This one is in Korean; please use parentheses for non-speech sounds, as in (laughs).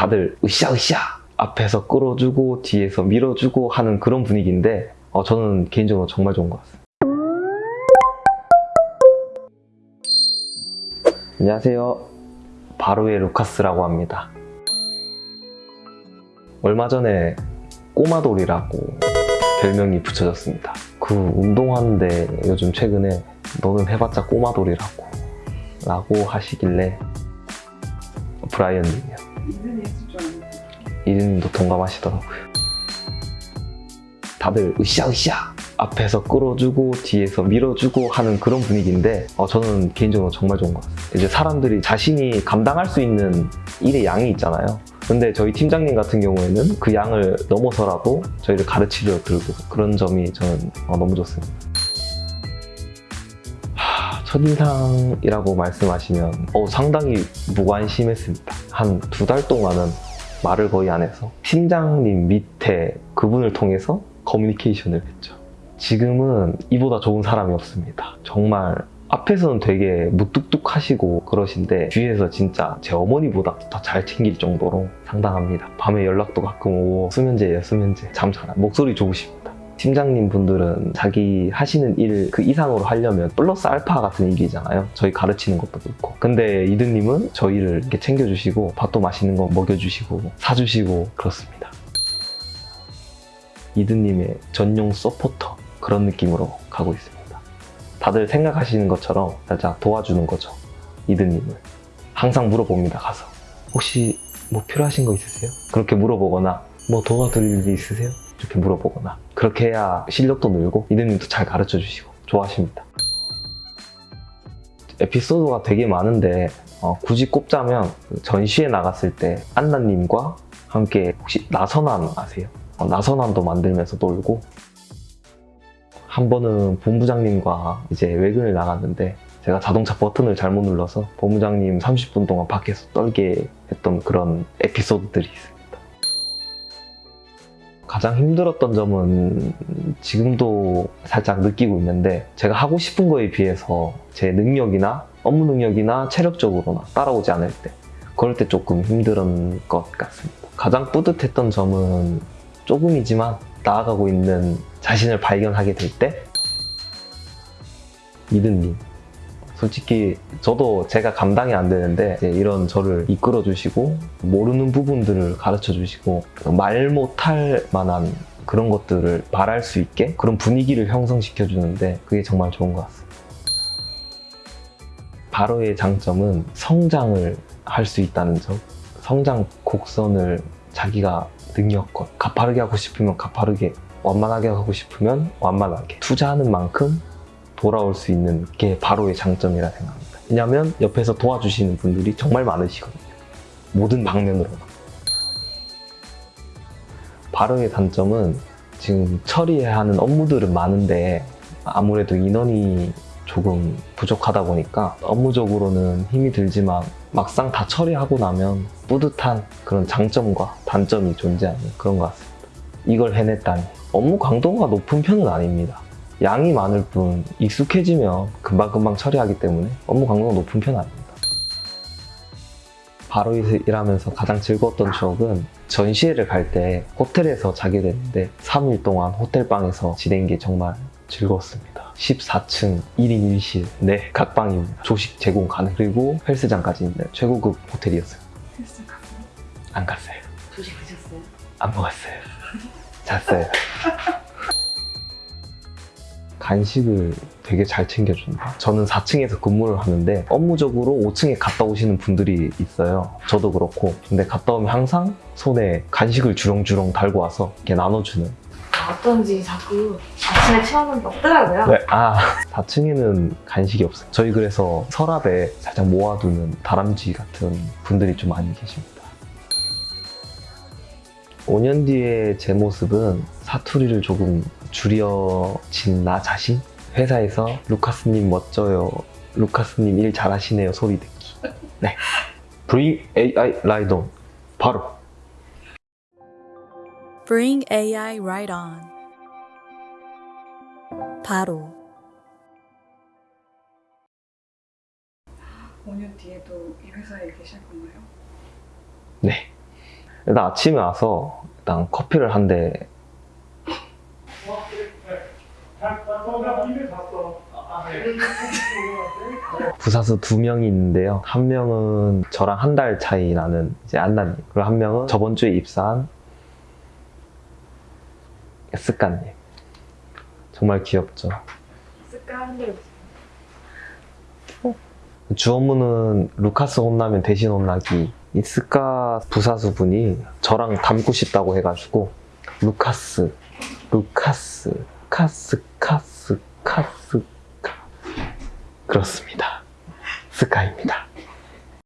다들 으쌰으쌰 앞에서 끌어주고 뒤에서 밀어주고 하는 그런 분위기인데 어, 저는 개인적으로 정말 좋은 것 같습니다. 안녕하세요. 바로의 루카스라고 합니다. 얼마 전에 꼬마돌이라고 별명이 붙여졌습니다. 그 운동하는데 요즘 최근에 너는 해봤자 꼬마돌이라고 라고 하시길래 브라이언님이요. 이름이 있을 줄 알았는데 이름도 동감하시더라고요. 다들 으쌰으쌰 앞에서 끌어주고 뒤에서 밀어주고 하는 그런 분위기인데 어, 저는 개인적으로 정말 좋은 것 같아요. 이제 사람들이 자신이 감당할 수 있는 일의 양이 있잖아요. 근데 저희 팀장님 같은 경우에는 그 양을 넘어서라도 저희를 가르치려 들고 그런 점이 저는 어, 너무 좋습니다. 하, 첫인상이라고 말씀하시면 어, 상당히 무관심했습니다. 한 두 달 동안은 말을 거의 안 해서 팀장님 밑에 그분을 통해서 커뮤니케이션을 했죠. 지금은 이보다 좋은 사람이 없습니다. 정말 앞에서는 되게 무뚝뚝하시고 그러신데 뒤에서 진짜 제 어머니보다 더 잘 챙길 정도로 상당합니다. 밤에 연락도 가끔 오고 수면제예요 수면제 잠 잘 안 목소리 좋으십니다. 팀장님 분들은 자기 하시는 일 그 이상으로 하려면 플러스 알파 같은 일이잖아요. 저희 가르치는 것도 그렇고. 근데 이드님은 저희를 이렇게 챙겨주시고 밥도 맛있는 거 먹여주시고 사주시고 그렇습니다. 이드님의 전용 서포터 그런 느낌으로 가고 있습니다. 다들 생각하시는 것처럼 살짝 도와주는 거죠. 이드님을. 항상 물어봅니다, 가서. 혹시 뭐 필요하신 거 있으세요? 그렇게 물어보거나 뭐 도와드릴 일 있으세요? 이렇게 물어보거나 그렇게 해야 실력도 늘고 이드님도 잘 가르쳐 주시고 좋아하십니다. 에피소드가 되게 많은데 어, 굳이 꼽자면 그 전시회 나갔을 때 안나님과 함께 혹시 나선안 아세요? 어, 나선안도 만들면서 놀고 한 번은 본부장님과 이제 외근을 나갔는데 제가 자동차 버튼을 잘못 눌러서 본부장님 30분 동안 밖에서 떨게 했던 그런 에피소드들이 있습니다. 가장 힘들었던 점은 지금도 살짝 느끼고 있는데 제가 하고 싶은 거에 비해서 제 능력이나 업무 능력이나 체력적으로나 따라오지 않을 때 그럴 때 조금 힘든 것 같습니다. 가장 뿌듯했던 점은 조금이지만 나아가고 있는 자신을 발견하게 될 때 이든님 솔직히 저도 제가 감당이 안 되는데 이런 저를 이끌어 주시고 모르는 부분들을 가르쳐 주시고 말 못할 만한 그런 것들을 말할 수 있게 그런 분위기를 형성시켜 주는데 그게 정말 좋은 것 같습니다. 바로의 장점은 성장을 할 수 있다는 점 성장 곡선을 자기가 능력껏 가파르게 하고 싶으면 가파르게 완만하게 하고 싶으면 완만하게 투자하는 만큼 돌아올 수 있는 게 바로의 장점이라 생각합니다. 왜냐하면 옆에서 도와주시는 분들이 정말 많으시거든요. 모든 방면으로. 바로의 단점은 지금 처리해야 하는 업무들은 많은데 아무래도 인원이 조금 부족하다 보니까 업무적으로는 힘이 들지만 막상 다 처리하고 나면 뿌듯한 그런 장점과 단점이 존재하는 그런 것 같습니다. 이걸 해냈다니 업무 강도가 높은 편은 아닙니다. 양이 많을 뿐 익숙해지면 금방금방 처리하기 때문에 업무 강도가 높은 편은 아닙니다. 바로 일하면서 가장 즐거웠던 추억은 전시회를 갈 때 호텔에서 자게 됐는데 3일 동안 호텔방에서 지낸 게 정말 즐거웠습니다. 14층 1인 1실 네 각방입니다. 조식 제공 가능 그리고 헬스장까지 있는 최고급 호텔이었어요. 헬스 갔어요? 안 갔어요. 조식 드셨어요? 안 먹었어요. 잤어요. (laughs) 간식을 되게 잘 챙겨준다. 저는 4층에서 근무를 하는데 업무적으로 5층에 갔다 오시는 분들이 있어요. 저도 그렇고. 근데 갔다 오면 항상 손에 간식을 주렁주렁 달고 와서 이렇게 나눠주는. 어떤지 자꾸 아침에 체험은 없더라고요. 네, 아 (laughs) 4층에는 간식이 없어요. 저희 그래서 서랍에 살짝 모아두는 다람쥐 같은 분들이 좀 많이 계십니다. 5년 뒤에 제 모습은 사투리를 조금 줄여진 나 자신? 회사에서 루카스님 멋져요. 루카스님 일 잘하시네요. 소리 듣기. 네. Bring AI right on. 바로. Bring AI right on. 바로 5년 뒤에도 이 회사에 계실 건가요? 네. 일단 아침에 와서 일단 커피를 한 대 부사수 두 명이 있는데요. 한 명은 저랑 한 달 차이 나는 이제 안나님, 그리고 한 명은 저번 주에 입사한 스카님. 정말 귀엽죠. 쓸까 하는 대로 주 업무는 루카스 혼나면 대신 혼나기. 이 스카 부사수 분이 저랑 닮고 싶다고 해가지고 루카스, 루카스, 카스, 카스, 카스, 카. 그렇습니다. 스카입니다.